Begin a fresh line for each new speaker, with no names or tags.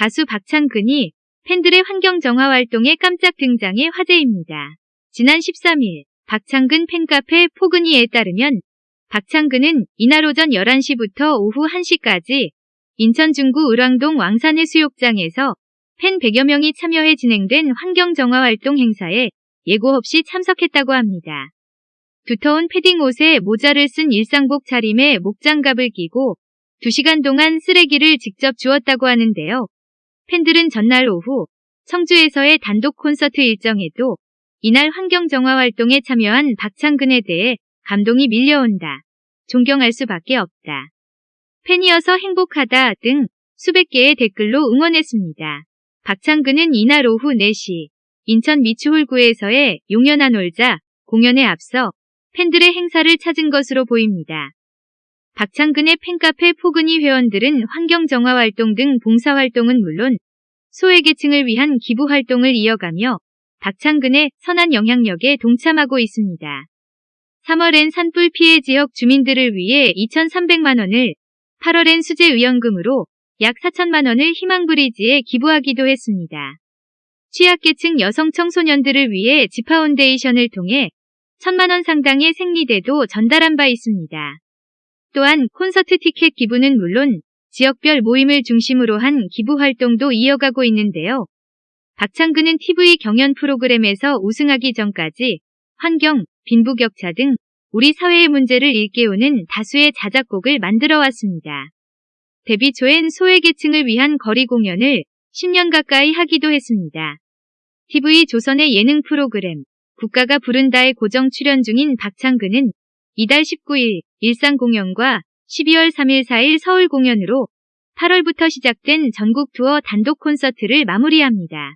가수 박창근이 팬들의 환경 정화 활동에 깜짝 등장해 화제입니다. 지난 13일 박창근 팬카페 포근이에 따르면 박창근은 이날 오전 11시부터 오후 1시까지 인천 중구 을왕동 왕산해 수욕장에서 팬 100여 명이 참여해 진행된 환경 정화 활동 행사에 예고 없이 참석했다고 합니다. 두터운 패딩 옷에 모자를 쓴 일상복 차림에 목장갑을 끼고 2시간 동안 쓰레기를 직접 주었다고 하는데요. 팬들은 전날 오후 청주에서의 단독 콘서트 일정에도 이날 환경정화 활동에 참여한 박창근에 대해 감동이 밀려온다. 존경할 수밖에 없다. 팬이어서 행복하다 등 수백 개의 댓글로 응원했습니다. 박창근은 이날 오후 4시 인천 미추홀구에서의 용연한 올자 공연에 앞서 팬들의 행사를 찾은 것으로 보입니다. 박창근의 팬카페 포근이 회원들은 환경정화 활동 등 봉사활동은 물론 소외계층을 위한 기부 활동을 이어가며 박창근의 선한 영향력에 동참하고 있습니다. 3월엔 산불 피해 지역 주민들을 위해 2,300만 원을 8월엔 수제의연금으로 약 4천만 원을 희망브리지에 기부하기도 했습니다. 취약계층 여성 청소년들을 위해 지파운데이션을 통해 천만 원 상당의 생리대도 전달한 바 있습니다. 또한 콘서트 티켓 기부는 물론 지역별 모임을 중심으로 한 기부 활동도 이어가고 있는데요. 박창근은 TV 경연 프로그램에서 우승하기 전까지 환경, 빈부격차 등 우리 사회의 문제를 일깨우는 다수의 자작곡을 만들어 왔습니다. 데뷔 초엔 소외계층을 위한 거리 공연을 10년 가까이 하기도 했습니다. TV 조선의 예능 프로그램 국가가 부른다에 고정 출연 중인 박창근은 이달 19일 일상 공연과 12월 3일 4일 서울 공연으로 8월부터 시작된 전국 투어 단독 콘서트를 마무리합니다.